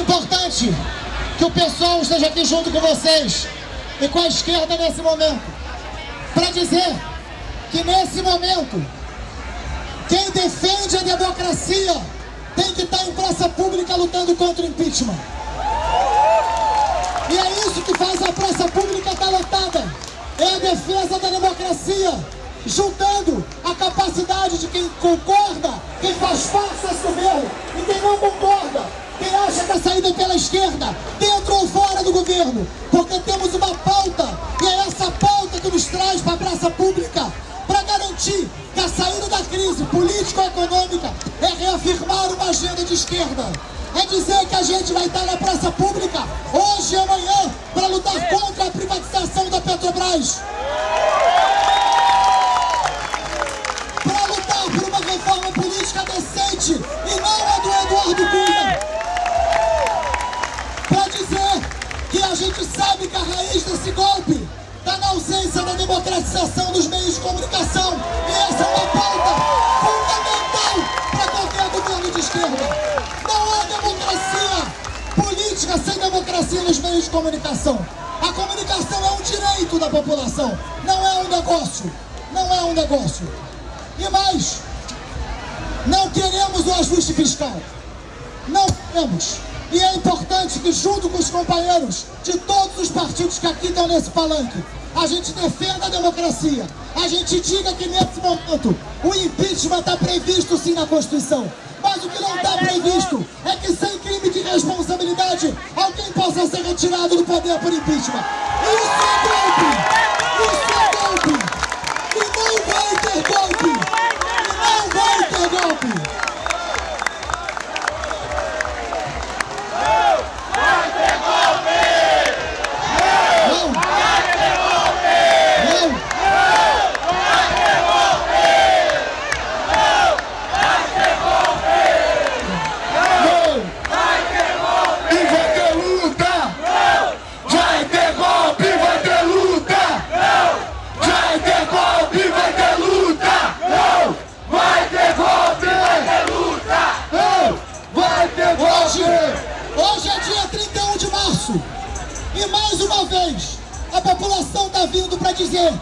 importante que o pessoal esteja aqui junto com vocês e com a esquerda nesse momento, para dizer que nesse momento, quem defende a democracia tem que estar em praça pública lutando contra o impeachment. E é isso que faz a praça pública estar lotada. É a defesa da democracia, juntando a capacidade de quem concorda, quem faz parte esquerda, dentro ou fora do governo, porque temos uma pauta, e é essa pauta que nos traz para a praça pública, para garantir que a saída da crise político-econômica é reafirmar uma agenda de esquerda. É dizer que a gente vai estar na praça pública hoje da democratização dos meios de comunicação. E essa é uma pauta fundamental para qualquer governo de esquerda. Não há democracia política sem democracia nos meios de comunicação. A comunicação é um direito da população, não é um negócio. Não é um negócio. E mais, não queremos o ajuste fiscal. Não queremos. E é importante que junto com os companheiros de todos os partidos que aqui estão nesse palanque, a gente defenda a democracia. A gente diga que nesse momento o impeachment está previsto sim na Constituição. Mas o que não está previsto é que sem crime de responsabilidade alguém possa ser retirado do poder por impeachment. Isso é golpe! Isso é golpe! E não vai ter golpe! E não vai ter golpe! Não! Não! Não! E vai ter luta! Vai ter golpe, vai ter luta! Vai ter golpe, vai ter luta! Vai ter golpe, vai ter luta! Vai ter Hoje, golpe! hoje é dia 31 de março e mais uma vez a população está vindo para dizer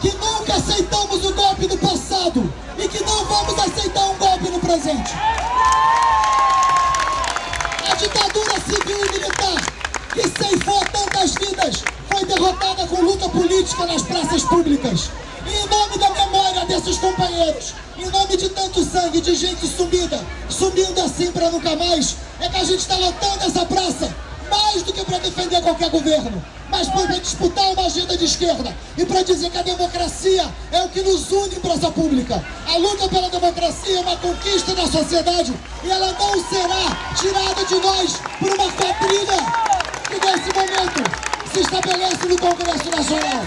que nunca aceitamos o golpe do passado e que não vamos aceitar um golpe no presente. A ditadura civil e militar que ceifou tantas vidas foi derrotada com luta política nas praças públicas. E em nome da memória desses companheiros, em nome de tanto sangue, de gente sumida, sumindo assim para nunca mais, é que a gente está lotando essa para defender qualquer governo, mas para disputar uma agenda de esquerda e para dizer que a democracia é o que nos une em praça pública. A luta pela democracia é uma conquista da sociedade e ela não será tirada de nós por uma quadrilha que nesse momento se estabelece no Congresso Nacional.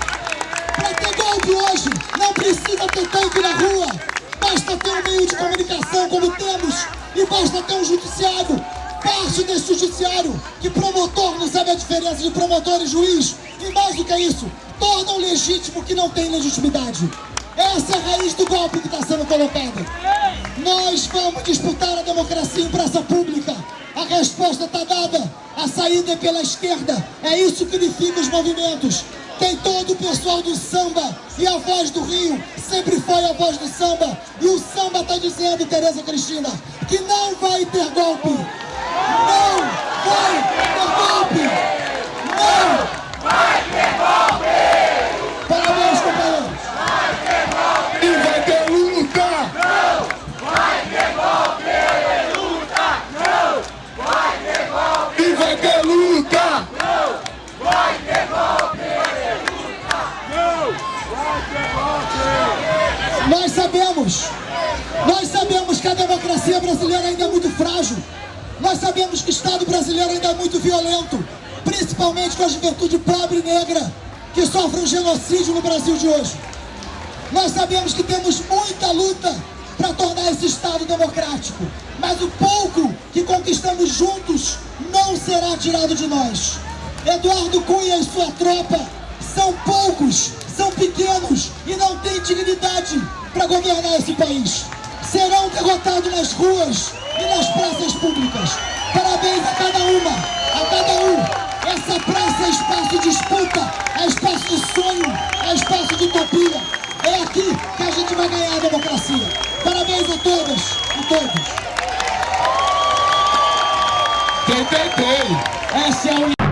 Para ter golpe hoje, não precisa ter tanque na rua. Basta ter um meio de comunicação como temos e basta ter um judiciário. Parte desse judiciário que promotor não sabe a diferença de promotor e juiz. E mais do que isso, tornam legítimo que não tem legitimidade. Essa é a raiz do golpe que está sendo colocada. Nós vamos disputar a democracia em praça pública. A resposta está dada. A saída é pela esquerda. É isso que unifica os movimentos. Tem todo o pessoal do samba e a voz do Rio sempre foi a voz do samba. E o samba está dizendo, Tereza Cristina, que não vai ter golpe. Não vai ter golpe. Não vai ter golpe. Parabéns, companheiros. E vai ter luta! E vai ter luta! Nós sabemos, nós sabemos que a democracia brasileira ainda é muito frágil. Nós sabemos que o Estado brasileiro ainda é muito violento, principalmente com a juventude pobre e negra, que sofre um genocídio no Brasil de hoje. Nós sabemos que temos muita luta para tornar esse Estado democrático, mas o pouco que conquistamos juntos não será tirado de nós. Eduardo Cunha e sua tropa são poucos, são pequenos e não têm dignidade para governar esse país. Serão derrotados nas ruas e nas praças públicas. Parabéns a cada uma, a cada um. Essa praça é espaço de disputa, é espaço de sonho, é espaço de utopia. É aqui que a gente vai ganhar a democracia. Parabéns a todas e todos. Tem. Essa é a